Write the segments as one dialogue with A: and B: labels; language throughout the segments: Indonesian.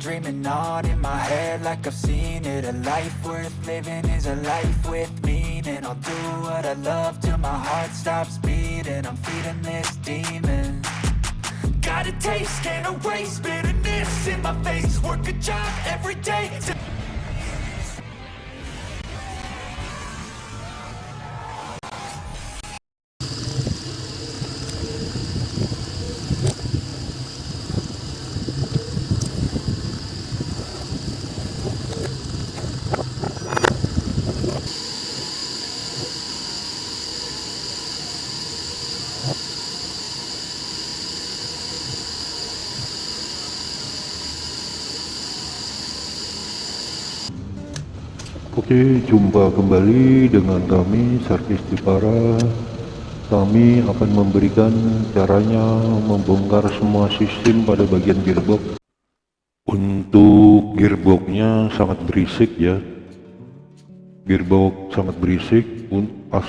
A: Dreaming on in my head like I've seen it. A life worth living is a life with meaning. I'll do what I love till my heart stops beating. I'm feeding this demon. Got a taste, can't erase bitterness in my face. Work a job every day
B: Oke, jumpa kembali dengan kami Servis Dipara. Kami akan memberikan caranya membongkar semua sistem pada bagian gearbox. Untuk gearboxnya sangat berisik ya. Gearbox sangat berisik pas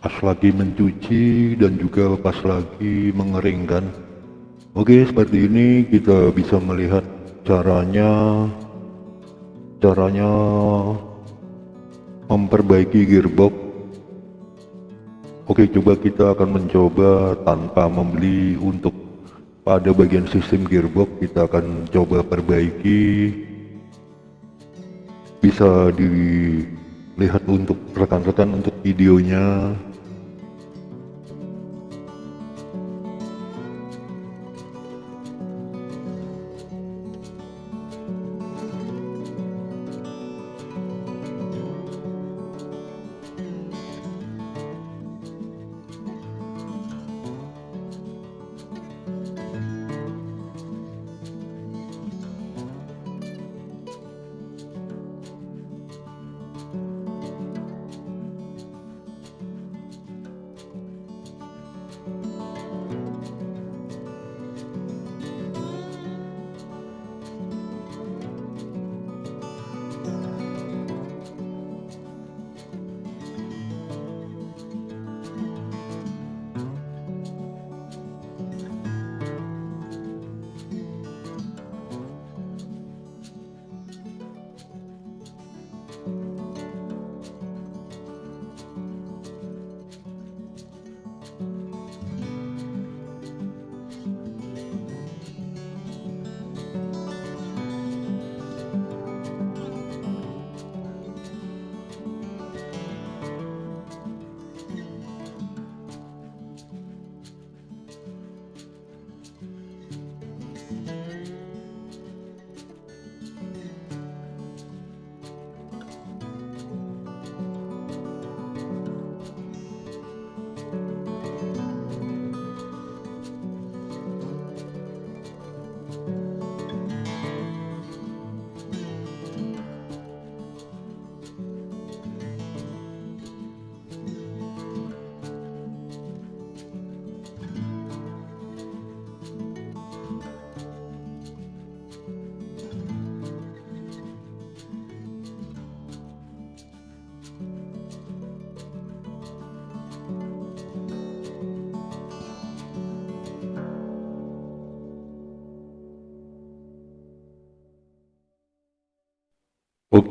B: pas lagi mencuci dan juga pas lagi mengeringkan. Oke, seperti ini kita bisa melihat caranya caranya memperbaiki gearbox. Oke coba kita akan mencoba tanpa membeli untuk pada bagian sistem gearbox kita akan coba perbaiki. Bisa dilihat untuk rekan-rekan untuk videonya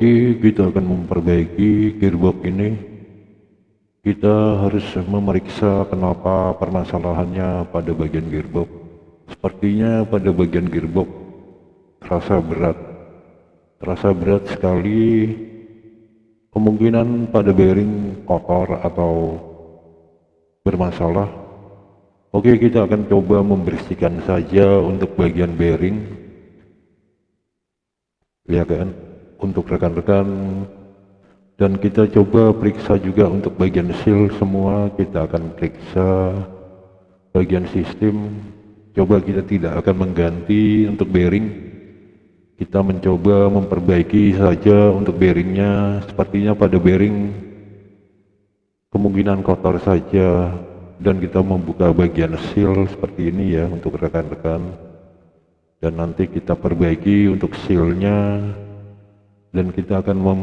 B: Oke, kita akan memperbaiki gearbox ini. Kita harus memeriksa kenapa permasalahannya pada bagian gearbox. Sepertinya pada bagian gearbox terasa berat. Terasa berat sekali. Kemungkinan pada bearing kotor atau bermasalah. Oke, kita akan coba membersihkan saja untuk bagian bearing. Ya kan? Untuk rekan-rekan. Dan kita coba periksa juga untuk bagian seal semua. Kita akan periksa bagian sistem. Coba kita tidak akan mengganti untuk bearing. Kita mencoba memperbaiki saja untuk bearingnya. Sepertinya pada bearing kemungkinan kotor saja. Dan kita membuka bagian seal seperti ini ya untuk rekan-rekan. Dan nanti kita perbaiki untuk sealnya dan kita akan mem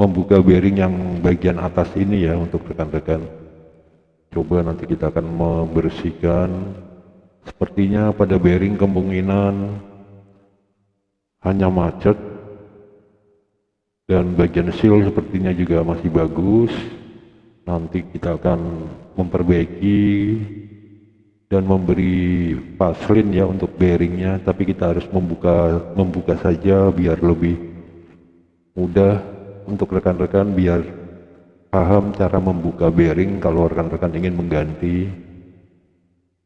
B: membuka bearing yang bagian atas ini ya untuk rekan-rekan. Coba nanti kita akan membersihkan. Sepertinya pada bearing kemungkinan hanya macet dan bagian seal sepertinya juga masih bagus. Nanti kita akan memperbaiki dan memberi paslin ya untuk bearingnya tapi kita harus membuka membuka saja biar lebih mudah untuk rekan-rekan biar paham cara membuka bearing. Kalau rekan-rekan ingin mengganti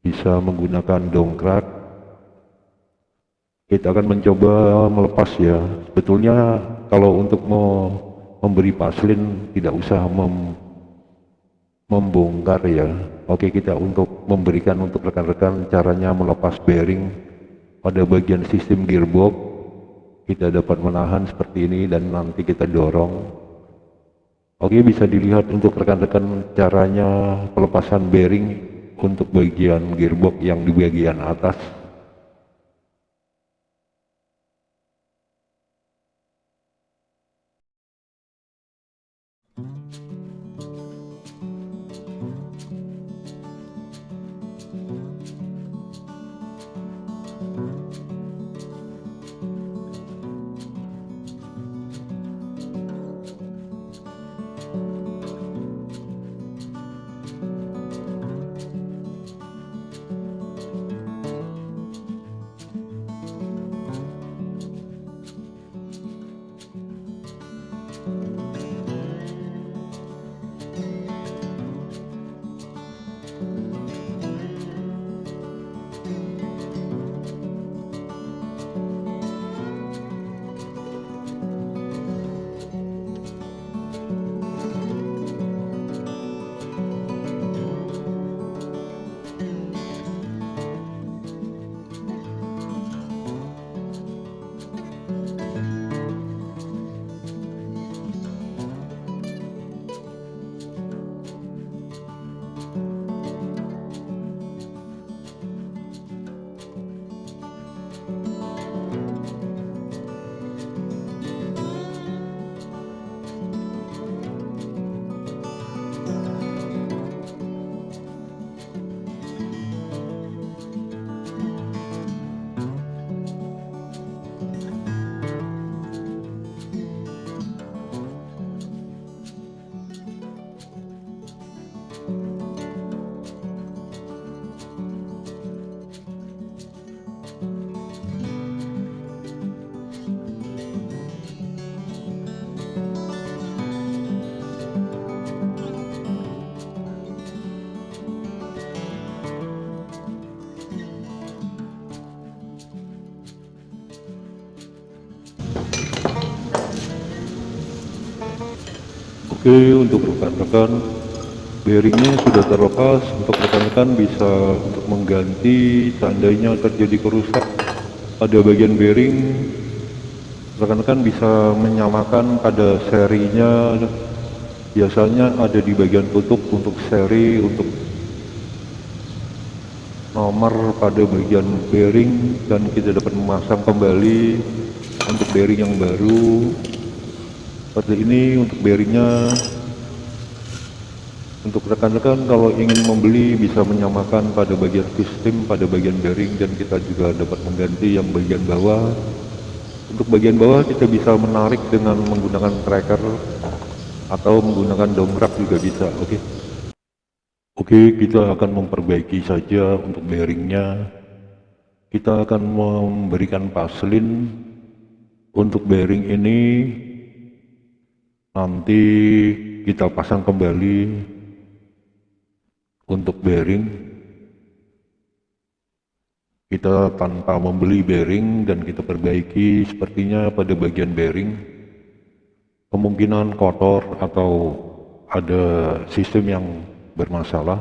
B: bisa menggunakan dongkrak. Kita akan mencoba melepas ya. Sebetulnya kalau untuk mau memberi paslin tidak usah mem membongkar ya. Oke kita untuk memberikan untuk rekan-rekan caranya melepas bearing pada bagian sistem gearbox. Kita dapat menahan seperti ini dan nanti kita dorong. Oke bisa dilihat untuk rekan-rekan caranya pelepasan bearing untuk bagian gearbox yang di bagian atas Oke untuk rekan-rekan bearingnya sudah terlepas untuk rekan-rekan bisa untuk mengganti seandainya terjadi kerusak pada bagian bearing. Rekan-rekan bisa menyamakan pada serinya. Biasanya ada di bagian tutup untuk seri untuk nomor pada bagian bearing dan kita dapat memasang kembali untuk bearing yang baru seperti ini untuk bearingnya. Untuk rekan-rekan kalau ingin membeli bisa menyamakan pada bagian sistem pada bagian bearing dan kita juga dapat mengganti yang bagian bawah. Untuk bagian bawah kita bisa menarik dengan menggunakan tracker atau menggunakan dongkrak juga bisa oke? Okay? oke okay, kita akan memperbaiki saja untuk bearingnya. Kita akan memberikan paslin untuk bearing ini nanti kita pasang kembali untuk bearing. Kita tanpa membeli bearing dan kita perbaiki sepertinya pada bagian bearing kemungkinan kotor atau ada sistem yang bermasalah.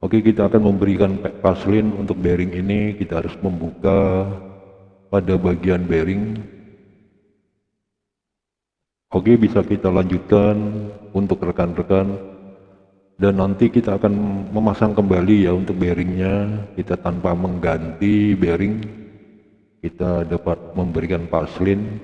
B: Oke kita akan memberikan paslin untuk bearing ini. Kita harus membuka pada bagian bearing Oke bisa kita lanjutkan untuk rekan-rekan. Dan nanti kita akan memasang kembali ya untuk bearingnya. Kita tanpa mengganti bearing kita dapat memberikan paslin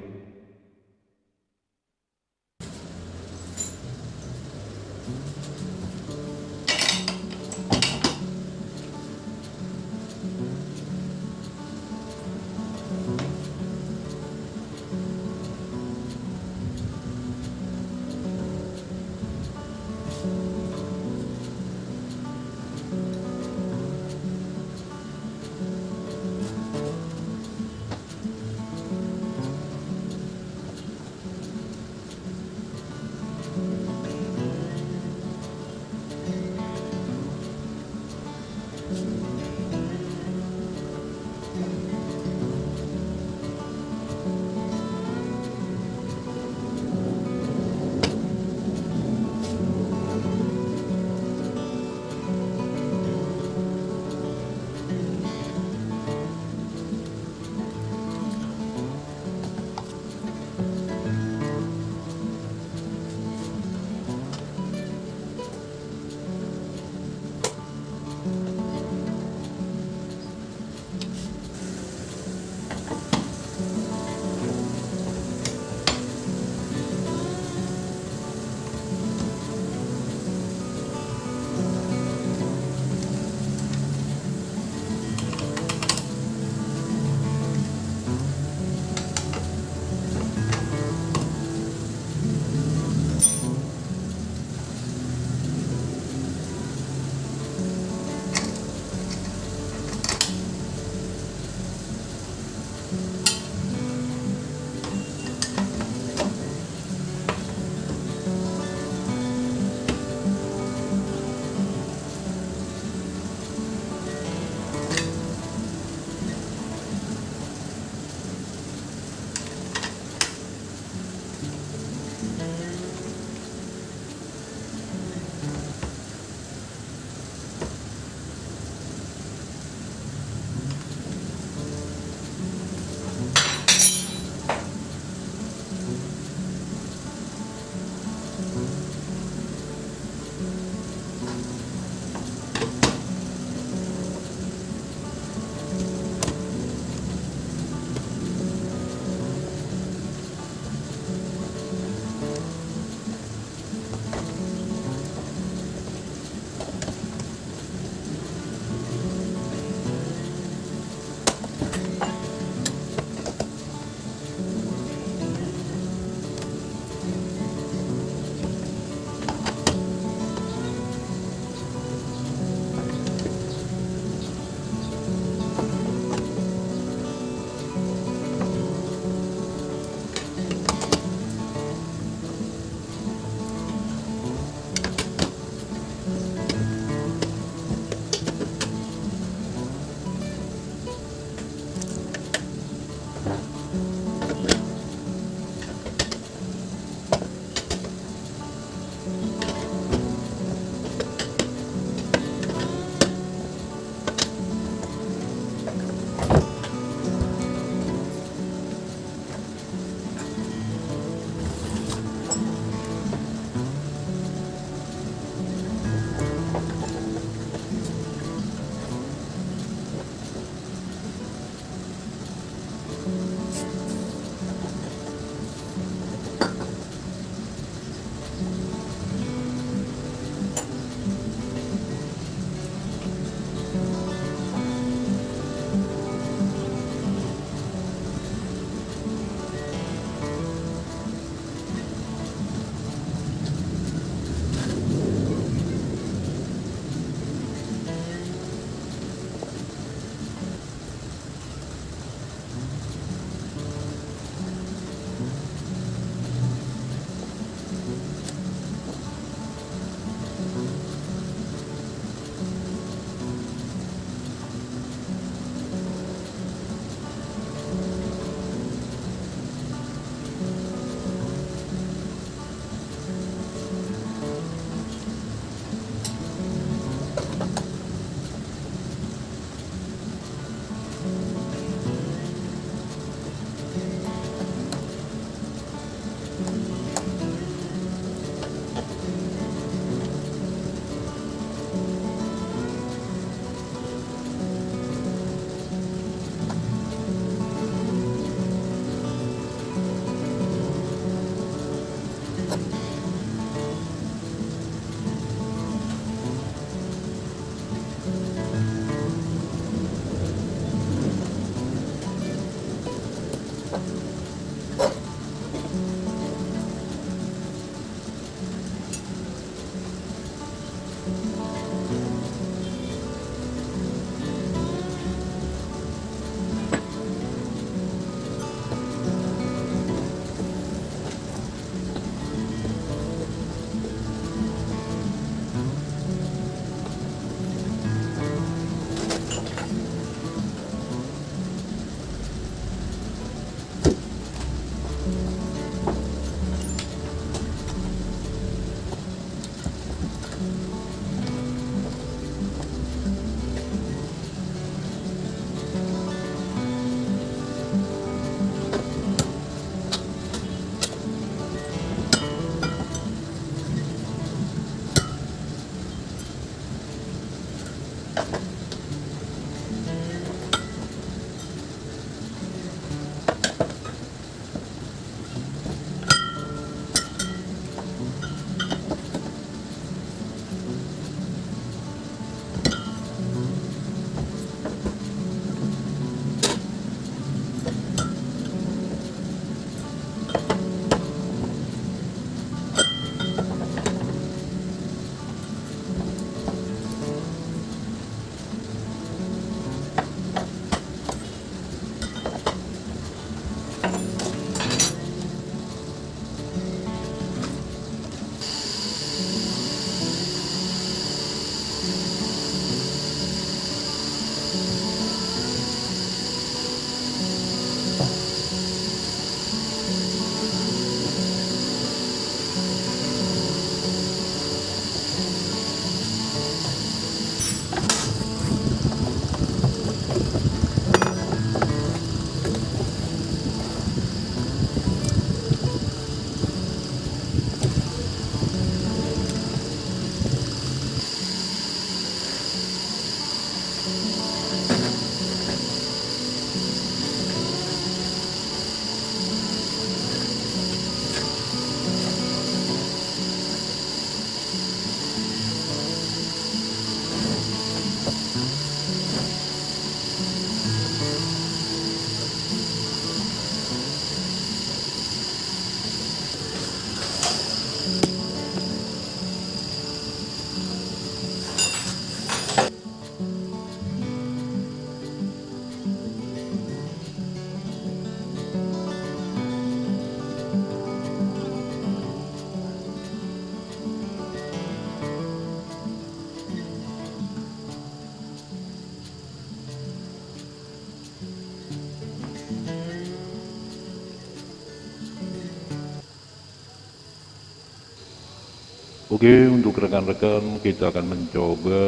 B: Oke, untuk rekan-rekan kita akan mencoba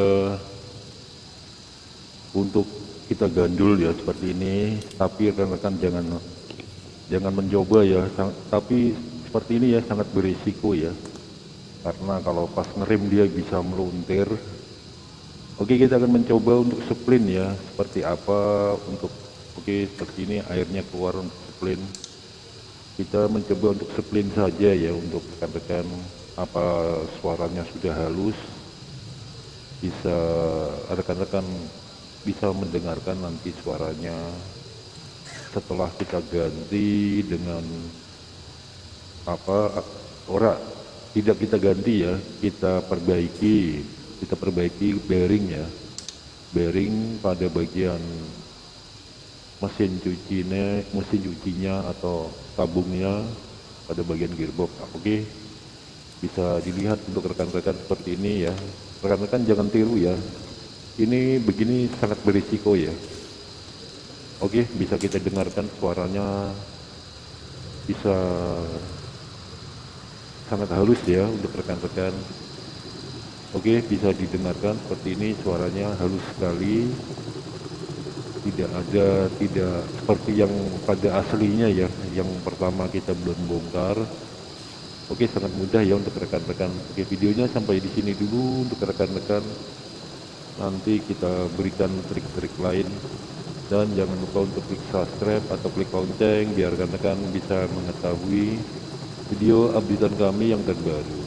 B: untuk kita gandul ya seperti ini, tapi rekan-rekan jangan jangan mencoba ya, tapi seperti ini ya sangat berisiko ya, karena kalau pas ngerem dia bisa meluntir. Oke, kita akan mencoba untuk splin ya, seperti apa untuk oke seperti ini airnya keluar untuk splin. Kita mencoba untuk splin saja ya untuk rekan-rekan apa suaranya sudah halus bisa rekan-rekan bisa mendengarkan nanti suaranya setelah kita ganti dengan apa ora tidak kita ganti ya kita perbaiki kita perbaiki bearing ya bearing pada bagian mesin cucinya mesin cucinya atau tabungnya pada bagian gearbox oke okay? Bisa dilihat untuk rekan-rekan seperti ini ya. Rekan-rekan jangan tiru ya. Ini begini sangat berisiko ya. Oke bisa kita dengarkan suaranya. Bisa sangat halus ya untuk rekan-rekan. Oke bisa didengarkan seperti ini suaranya halus sekali. Tidak ada tidak seperti yang pada aslinya ya yang pertama kita belum bongkar Oke sangat mudah ya untuk rekan-rekan. Oke videonya sampai di sini dulu untuk rekan-rekan. Nanti kita berikan trik-trik lain dan jangan lupa untuk klik subscribe atau klik lonceng biar rekan-rekan bisa mengetahui video updatean kami yang terbaru.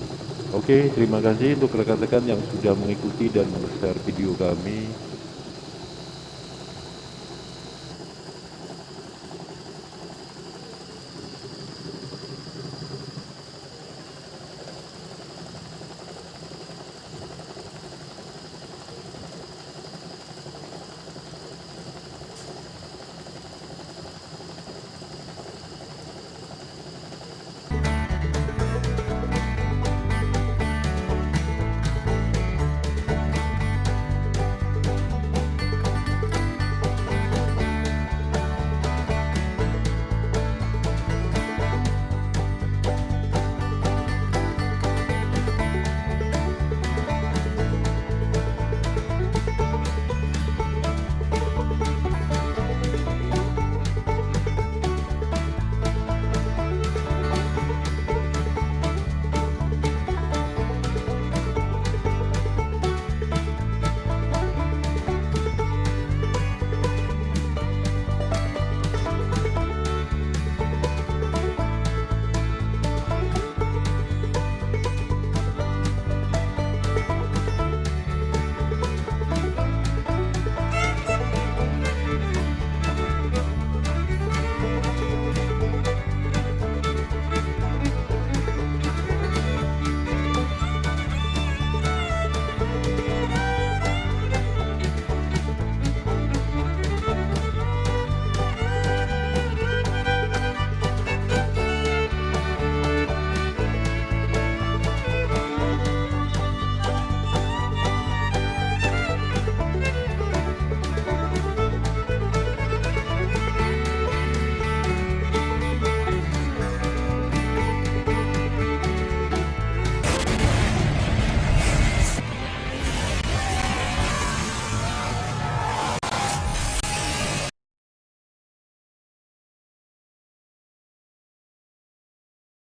B: Oke terima kasih untuk rekan-rekan yang sudah mengikuti dan share video kami.